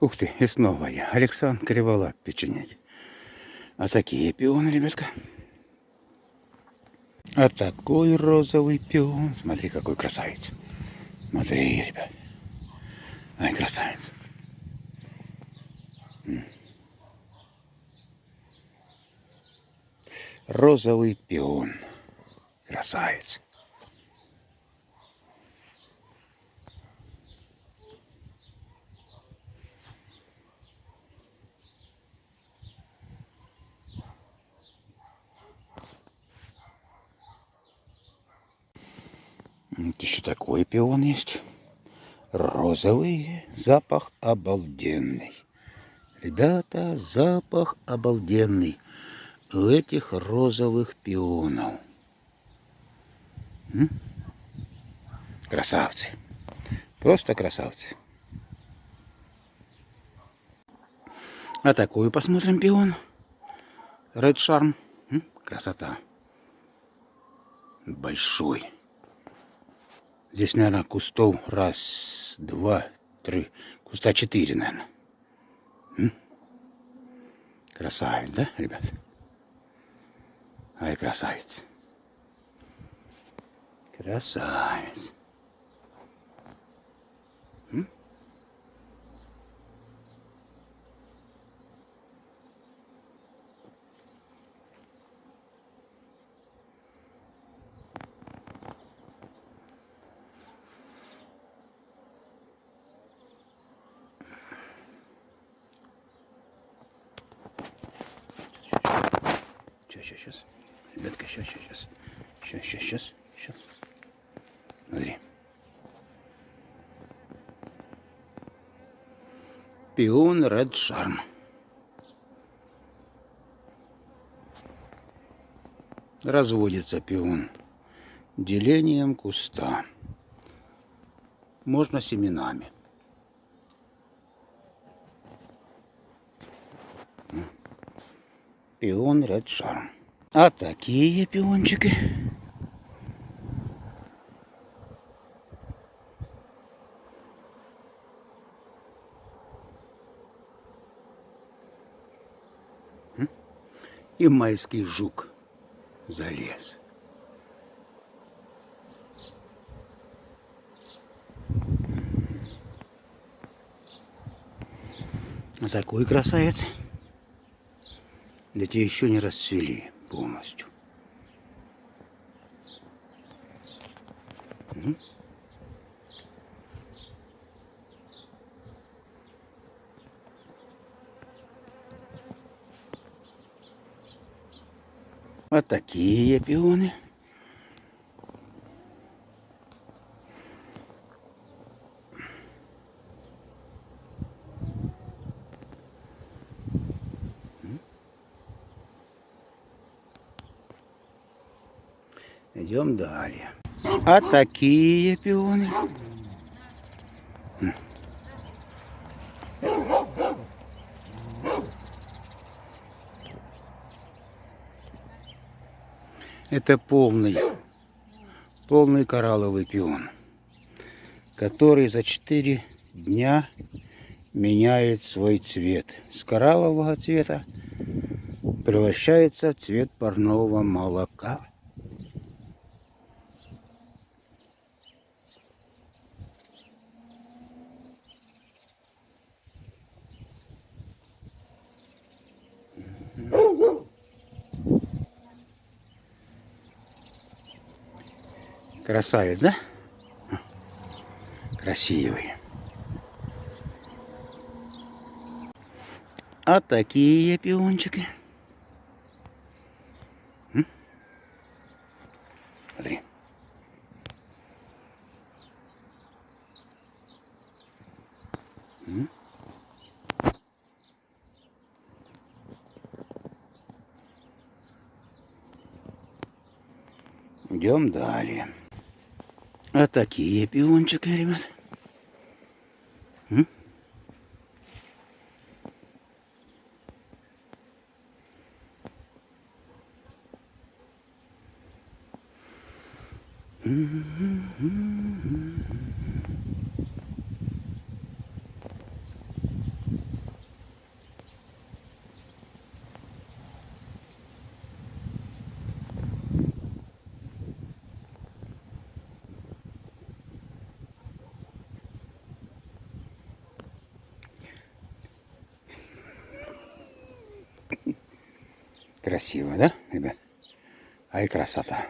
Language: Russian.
Ух ты, и снова я. Александр Криволап печенеги. А такие пионы, ребятка. А такой розовый пион. Смотри, какой красавец. Смотри, ребят. Ай, красавец. Розовый пион. Красавец. Вот еще такой пион есть. Розовый. Запах обалденный. Ребята, запах обалденный у этих розовых пионов. М? Красавцы. Просто красавцы. А такую посмотрим пион. Red Charm. М? Красота. Большой. Здесь, наверное, кустов раз, два, три. Куста четыре, наверное. Красавец, да, ребят? Ай, красавец. Красавец. М? Сейчас, сейчас. Ребятка, сейчас, сейчас, сейчас. Сейчас, сейчас, сейчас. Сейчас. Смотри. Пион Ред Шарм. Разводится пион делением куста. Можно семенами. Пион Ред Шарм. А такие пиончики. И майский жук залез. А такой красавец. Эти еще не расцвели полностью. Вот такие пионы. Идем далее. А такие пионы. Это полный, полный коралловый пион, который за 4 дня меняет свой цвет. С кораллового цвета превращается в цвет парного молока. Красавец, да? Красивый. А такие пиончики. Смотри. М? Идем далее. А такие пиончики, ребят. М? Красиво, да, ребят? Ай, красота.